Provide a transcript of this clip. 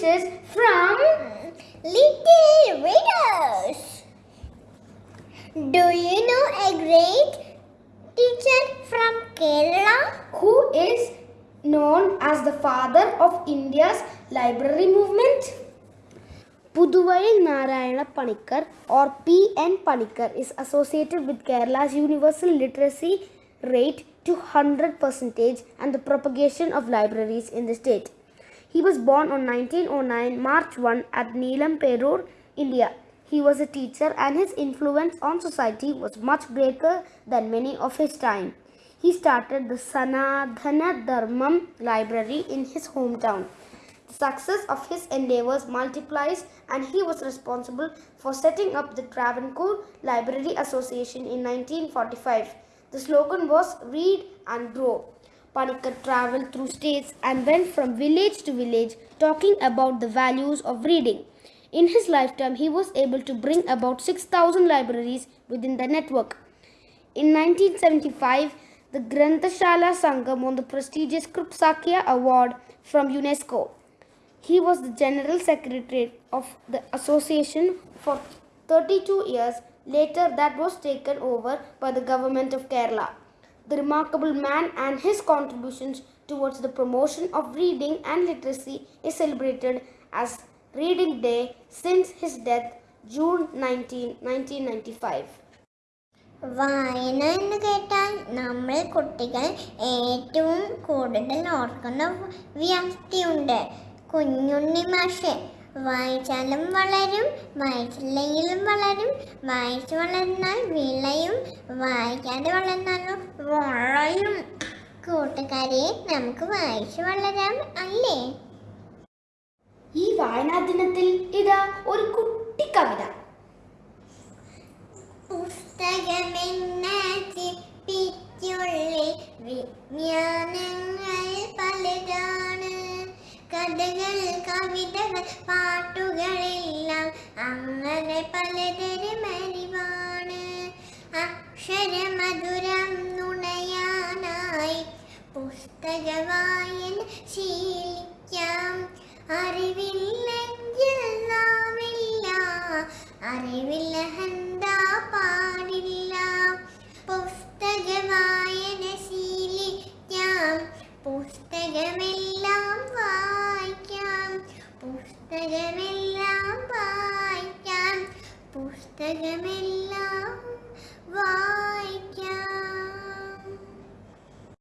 wishes from Little Readers. Do you know a great teacher from Kerala? who is known as the father of India's library movement. Puduvai Narayana Panikar or P.N. Panikar is associated with Kerala's universal literacy rate to 100% and the propagation of libraries in the state. He was born on 1909 March 1 at Neelamperoor, India. He was a teacher and his influence on society was much greater than many of his time. He started the Sanadhana Dharmam library in his hometown. The success of his endeavors multiplies and he was responsible for setting up the Travancore Library Association in 1945. The slogan was Read and Grow. Panikkar traveled through states and went from village to village talking about the values of reading. In his lifetime, he was able to bring about 6,000 libraries within the network. In 1975, the Granthashala Sangam won the prestigious Krupskaya Award from UNESCO. He was the General Secretary of the association for 32 years. Later, that was taken over by the government of Kerala The remarkable man and his contributions towards the promotion of reading and literacy is celebrated as Reading Day since his death, June 19, 1995. വായന എന്ന് കേട്ടാൽ നമ്മൾ കുട്ടികൾ ഏറ്റവും കൂടുതൽ ഓർക്കുന്ന വ്യക്തിയുണ്ട് കുഞ്ഞുണ്ണി മാഷ് വായിച്ചാലും വളരും വായിച്ചില്ലെങ്കിലും വളരും വായിച്ചു വളർന്നാൽ വിളയും വായിക്കാതെ വളർന്നാലും വളയും കൂട്ടുകാരെ നമുക്ക് വായിച്ചു വളരാം അല്ലേ? ഈ വായനാ ദിനത്തിൽ ഇതാ ഒരു കുട്ടി കവിത. പുസ്തകമെന്ന ചിപ്പിക്കുള്ളിൽ വിജ്ഞാനങ്ങൾ പലതാണ്. കഥകൾ കവിതകൾ പാട്ടുകളെല്ലാം അങ്ങനെ പലതരം അറിവാണ് അക്ഷരമധുരം പുസ്തകവായന ശീലിക്കാം. അറിവില്ലെങ്കിൽ അറിവില്ല അറിവില്ലഹന്ത പാടില്ല. പുസ്തകവായന ശീലിക്കാം. പുസ്തകമെല്ലാം വായിക്കാം. പുസ്തകമെല്ലാം വായിക്കാം. പുസ്തകമെല്ലാം വായിക്കാം.